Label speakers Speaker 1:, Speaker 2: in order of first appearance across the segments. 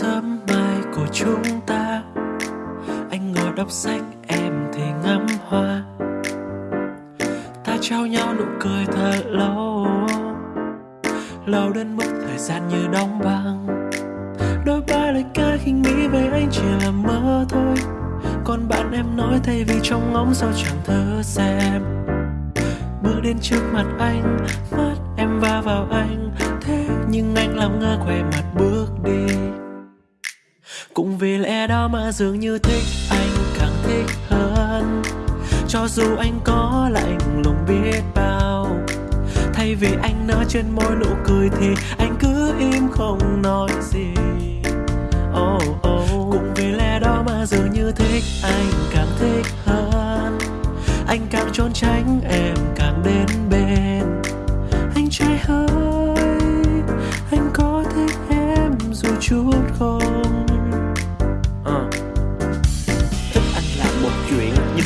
Speaker 1: sớm mai của chúng ta. Anh ngồi đọc sách, em thì ngắm hoa. Ta trao nhau nụ cười thật lâu. Lâu đến mức thời gian như đóng băng. Đôi ba lời ca khi nghĩ về anh chỉ là mơ thôi. Còn bạn em nói thay vì trong ngóng sao chẳng thơ xem. Bước đến trước mặt anh, mắt em va vào anh. Thế nhưng anh làm ngơ quay mặt bước đi cũng vì lẽ đó mà dường như thích anh càng thích hơn. Cho dù anh có lạnh lùng biết bao thay vì anh nở trên môi nụ cười thì anh cứ im không nói gì. Oh, oh. cũng vì lẽ đó mà dường như thích anh càng thích hơn. Anh càng trốn tránh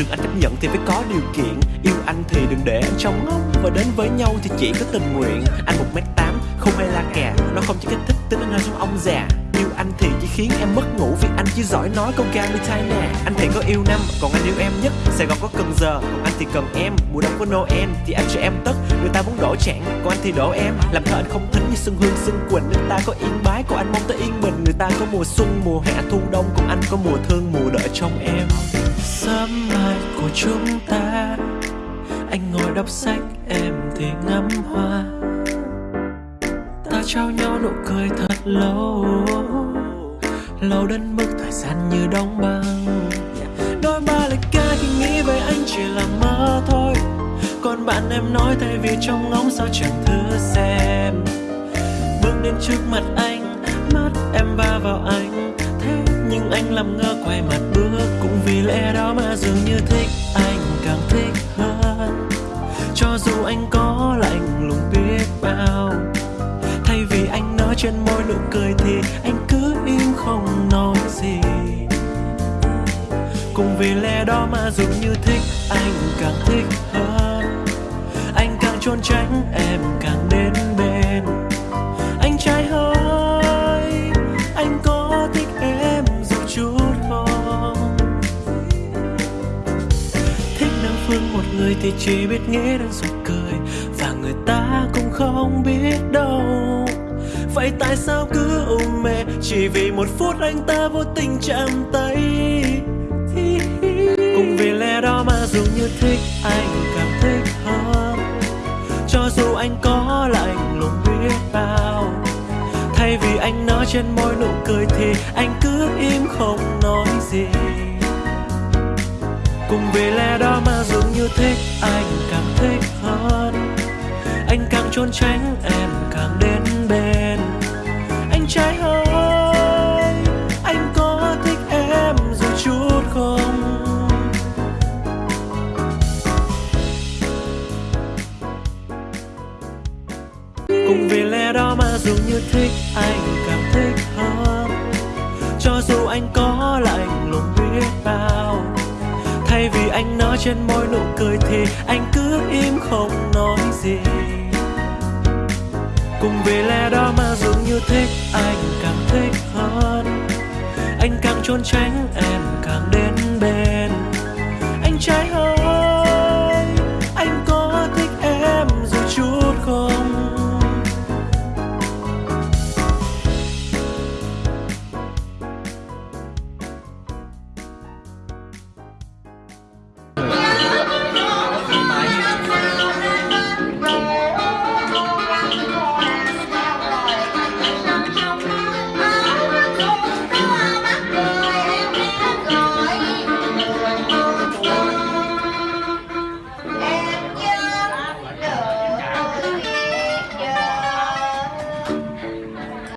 Speaker 2: đừng anh chấp nhận thì phải có điều kiện. Yêu anh thì đừng để anh trong ngốc. Và đến với nhau thì chỉ có tình nguyện. Anh một m tám, không hay la kè. Nó không chỉ kích thích tính anh hơi trong ông già. Yêu anh thì chỉ khiến em mất ngủ vì anh chỉ giỏi nói câu ca như thai nè. Anh thì có yêu năm, còn anh yêu em nhất. Sài gòn có cần giờ, còn anh thì cần em. Mùa đông có noel thì anh cho em tất. Người ta muốn đổ trạng còn anh thì đổ em. Làm thơ anh không thính như xuân hương xuân quỳnh. Người ta có yên bái, còn anh mong tới yên bình. Người ta có mùa xuân, mùa hạ thu đông. Còn anh có mùa thương, mùa đợi trong em
Speaker 1: sớm mai của chúng ta. Anh ngồi đọc sách, em thì ngắm hoa. Ta trao nhau nụ cười thật lâu. Lâu đến mức thời gian như đóng băng. Đôi ba lời ca khi nghĩ về anh chỉ là mơ thôi. Còn bạn em nói thay vì trong ngóng sao chẳng thử xem. Bước đến trước mặt anh, mắt em va vào anh nhưng anh làm ngơ quay mặt bước, cũng vì lẽ đó mà dường như thích anh càng thích hơn. Cho dù anh có lạnh lùng biết bao, thay vì anh nói trên môi nụ cười thì anh cứ im không nói gì. Cũng vì lẽ đó mà dường như thích anh càng thích hơn. Anh càng trốn tránh, em càng đến bên người thì chỉ biết nghĩ đến rồi cười, và người ta cũng không biết đâu. Vậy tại sao cứ ôm mẹ, chỉ vì một phút anh ta vô tình chạm tay? Cũng vì lẽ đó mà dường như thích, anh cảm thích hơn. Cho dù anh có lạnh lùng biết bao. Thay vì anh nói trên môi nụ cười thì anh cứ im không nói gì cùng vì lẽ đó mà dường như thích, anh càng thích hơn. Anh càng trốn tránh, em càng đến bên. Anh trai ơi anh có thích em dù chút không? Cùng vì lẽ đó mà dường như thích anh Nó trên môi nụ cười thì anh cứ im không nói gì. Cùng vì lẽ đó mà dường như thích, anh càng thích hơn. Anh càng trốn tránh, em càng đến